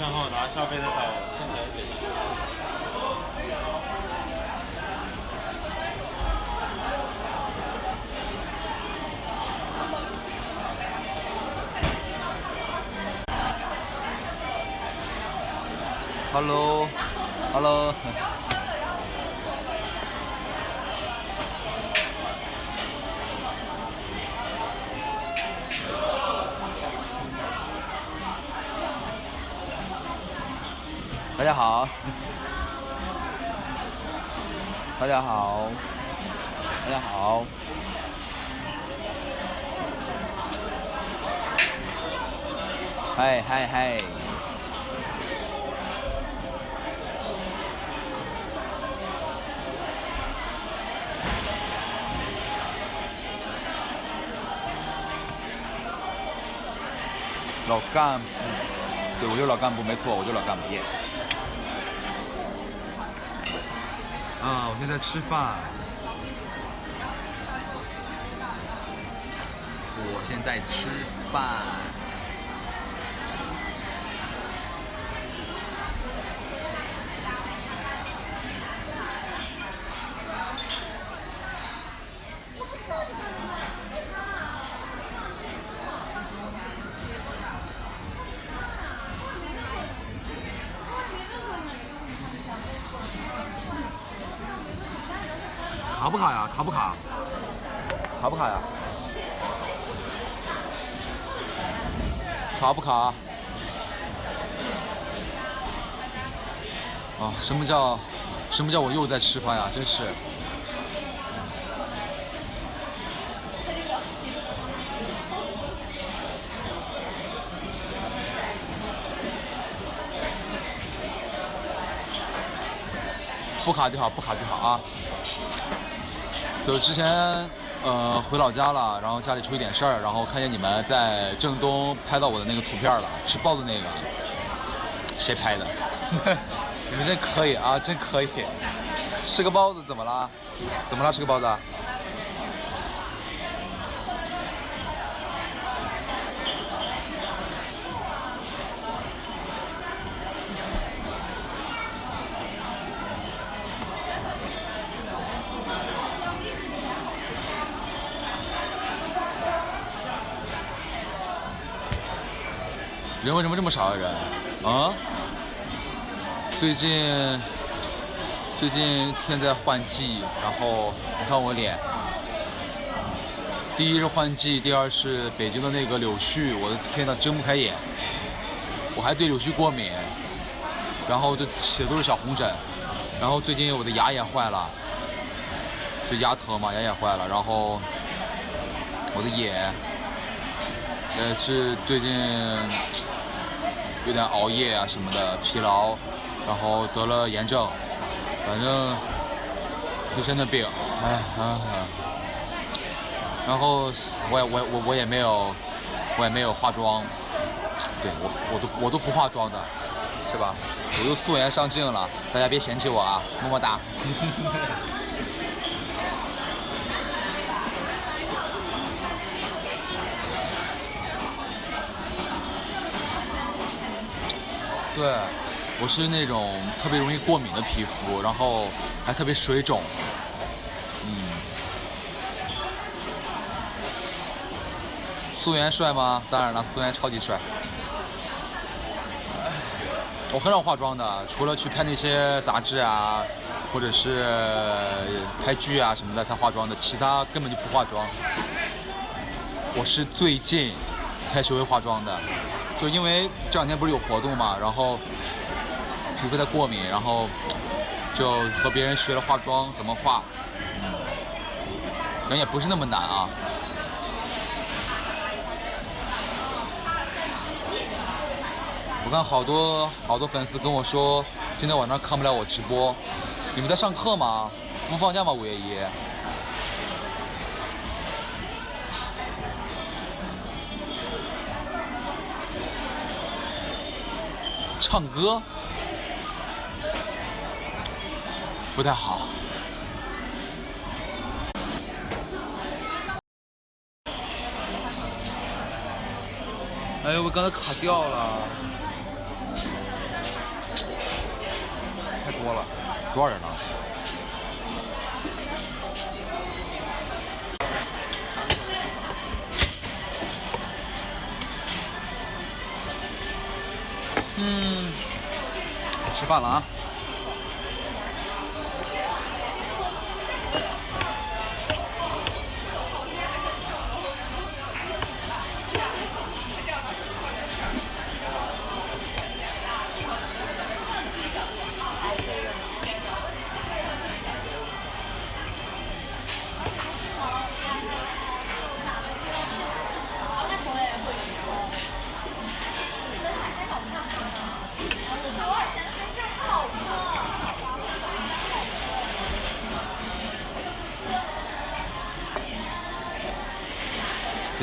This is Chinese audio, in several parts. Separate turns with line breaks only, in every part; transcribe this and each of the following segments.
然后拿消费的卡前台结账。
Hello，Hello。大家好，大家好，大家好，嗨嗨嗨！老干部，对我就老干部，没错，我就老干部耶。啊，我现在吃饭。我现在吃饭。卡不卡呀？卡不卡？卡不卡呀？卡不卡？啊，什么叫什么叫我又在吃饭呀？真是。不卡就好，不卡就好啊。就之前，呃，回老家了，然后家里出一点事儿，然后看见你们在郑东拍到我的那个图片了，吃包子那个，谁拍的？你们真可以啊，真可以！吃个包子怎么了？怎么了？吃个包子？人为什么这么少啊？人啊？最近最近天在换季，然后你看我脸，第一是换季，第二是北京的那个柳絮，我的天呐，睁不开眼。我还对柳絮过敏，然后就起的都是小红疹，然后最近我的牙也坏了，就牙疼嘛，牙也坏了，然后我的眼，呃，是最近。有点熬夜啊什么的，疲劳，然后得了炎症，反正一身的病，哎啊，然后我也我我我也没有，我也没有化妆，对我我都我都不化妆的，是吧？我又素颜上镜了，大家别嫌弃我啊，么么哒。对，我是那种特别容易过敏的皮肤，然后还特别水肿。嗯，素颜帅吗？当然了，素颜超级帅。我很少化妆的，除了去拍那些杂志啊，或者是拍剧啊什么的才化妆的，其他根本就不化妆。我是最近才学会化妆的。就因为这两天不是有活动嘛，然后皮肤在过敏，然后就和别人学了化妆怎么化，可能也不是那么难啊。我看好多好多粉丝跟我说，今天晚上看不了我直播，你们在上课吗？不放假吗？五月一？唱歌？不太好。哎呦我刚才卡掉了。太多了。多少人呢？嗯，吃饭了啊！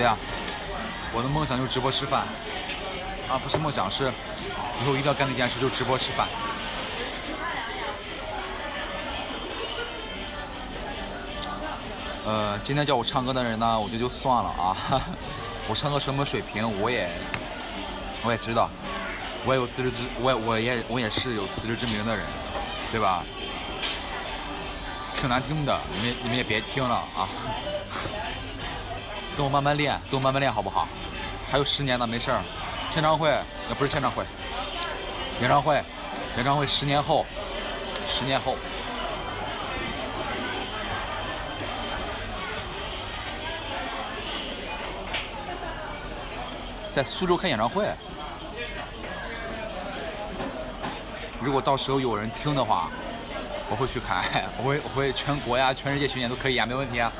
呀、我的梦想就是直播吃饭，啊，不是梦想，是以后一定要干的一件事，就是直播吃饭。呃，今天叫我唱歌的人呢，我觉得就算了啊，我唱歌什么水平，我也我也知道，我也有自知之，我也我也我也是有自知之明的人，对吧？挺难听的，你们你们也别听了啊。跟我慢慢练，跟我慢慢练，好不好？还有十年呢，没事儿。签唱会，也，不是签唱会，演唱会，演唱会十年后，十年后，在苏州开演唱会。如果到时候有人听的话，我会去开，我会我会全国呀、全世界巡演都可以啊，没问题啊。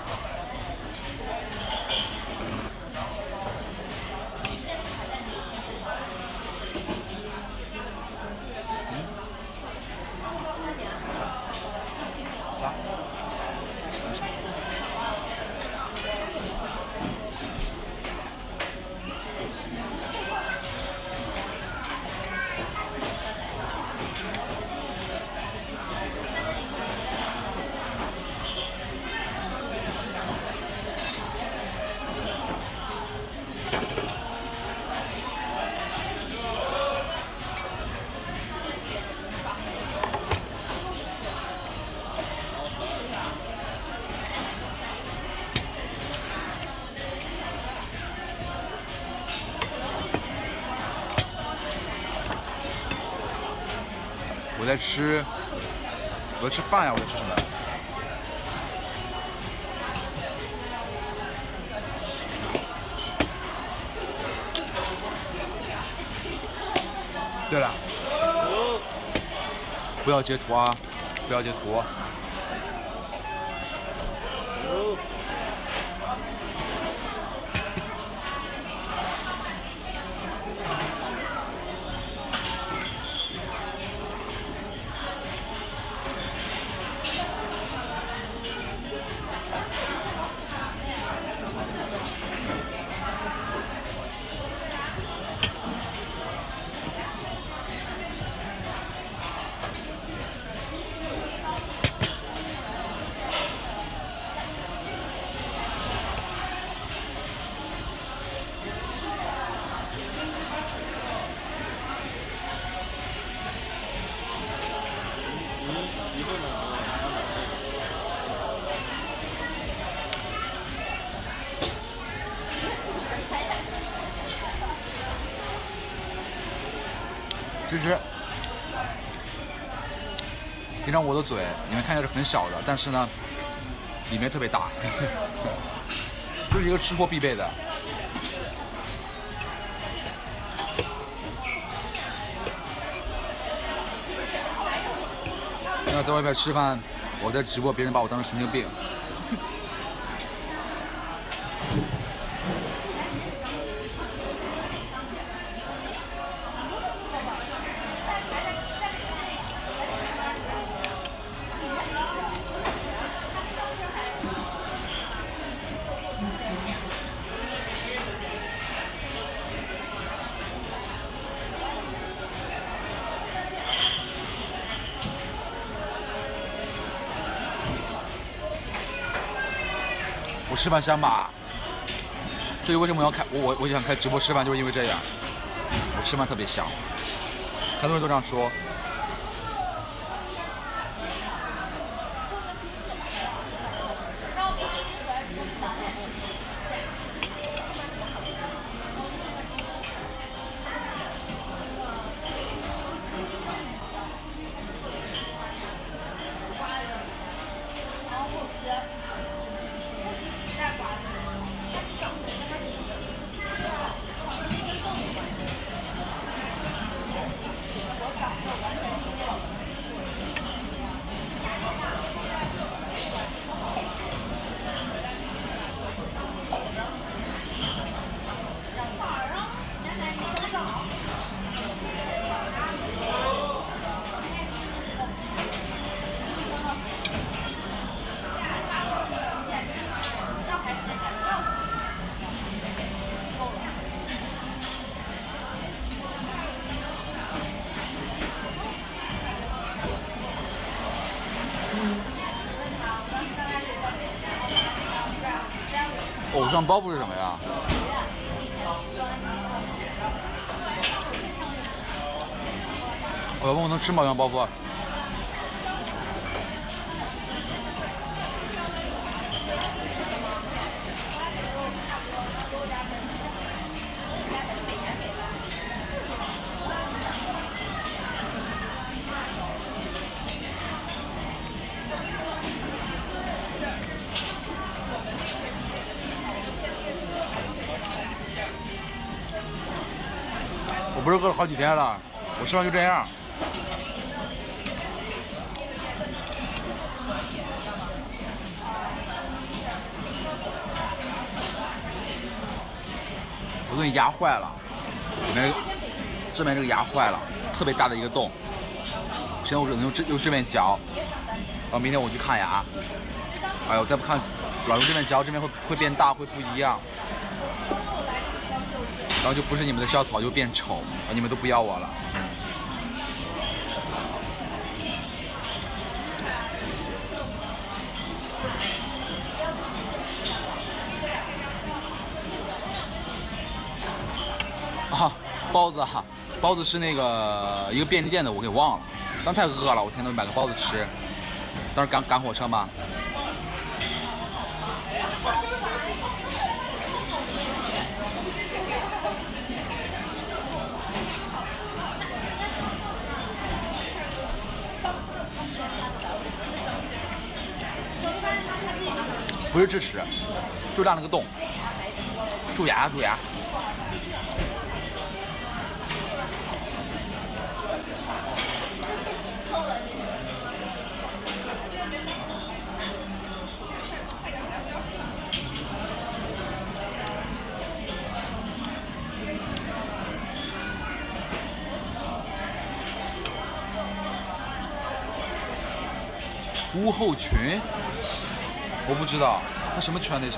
我在吃，我在吃饭呀，我在吃什么？对了，不要截图啊，不要截图。我的嘴你们看一下是很小的，但是呢，里面特别大，这是一个吃货必备的。那在外边吃饭，我在直播，别人把我当成神经病。吃饭香吧，所以为什么要开我我我想开直播吃饭，就是因为这样，我吃饭特别香，很多人都这样说。羊包袱是什么呀？我要问我能吃吗？羊包袱？我不是饿了好几天了，我吃完就这样。我这牙坏了，里面这边这个牙坏了，特别大的一个洞。现在我只能用这用这边嚼，然后明天我去看牙。哎呦，再不看，老用这边嚼，这边会会变大，会不一样。然后就不是你们的校草，就变丑，你们都不要我了。啊，包子哈，包子是那个一个便利店的，我给忘了。当时太饿了，我天天买个包子吃。当时赶赶火车嘛。不是智齿，就大那个洞，蛀牙蛀牙。屋后群，我不知道，他什么圈那是？